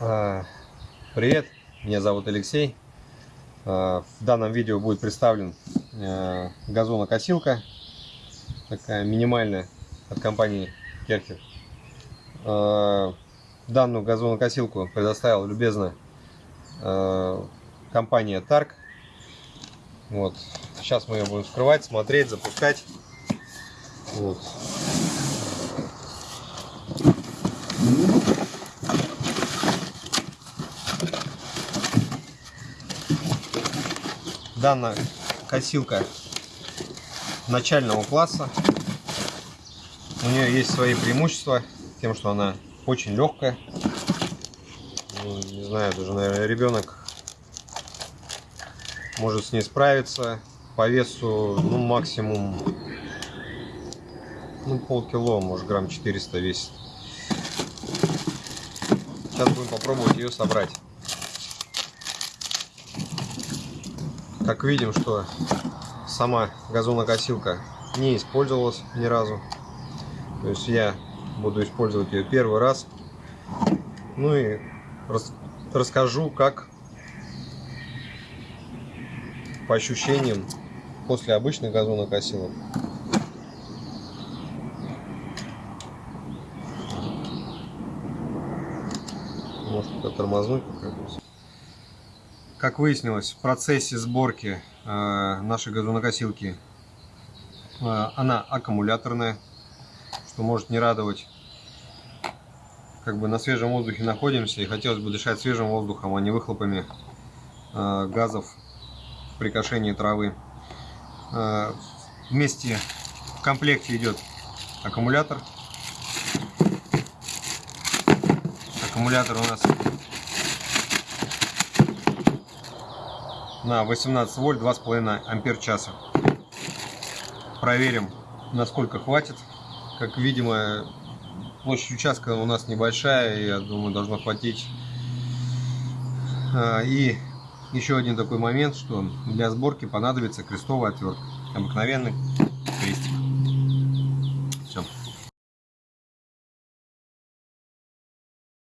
А, Привет, меня зовут Алексей. А, В данном видео будет представлен э, газонокосилка, такая минимальная от компании Керхер. А, Данную газонокосилку предоставила любезно э, компания Тарк. Вот. Сейчас мы ее будем вскрывать, смотреть, запускать. Вот. Данная косилка начального класса. У нее есть свои преимущества, тем, что она очень легкая. Ну, не знаю, даже, наверное, ребенок может с ней справиться. По весу, ну, максимум, ну, полкило, может, грамм 400 весит. Сейчас будем попробовать ее собрать. Как видим, что сама газонокосилка не использовалась ни разу. То есть я буду использовать ее первый раз. Ну и рас расскажу, как по ощущениям после обычных газонокосилок. Может тормознуть как-нибудь. Как выяснилось, в процессе сборки э, нашей газонокосилки э, она аккумуляторная, что может не радовать. Как бы на свежем воздухе находимся и хотелось бы дышать свежим воздухом, а не выхлопами э, газов при кошении травы. Вместе в комплекте идет аккумулятор. Аккумулятор у нас на 18 вольт 2,5 ампер часа. Проверим, насколько хватит. Как видимо, площадь участка у нас небольшая, я думаю, должно хватить. А, И еще один такой момент, что для сборки понадобится крестовая отвертка. Обыкновенный.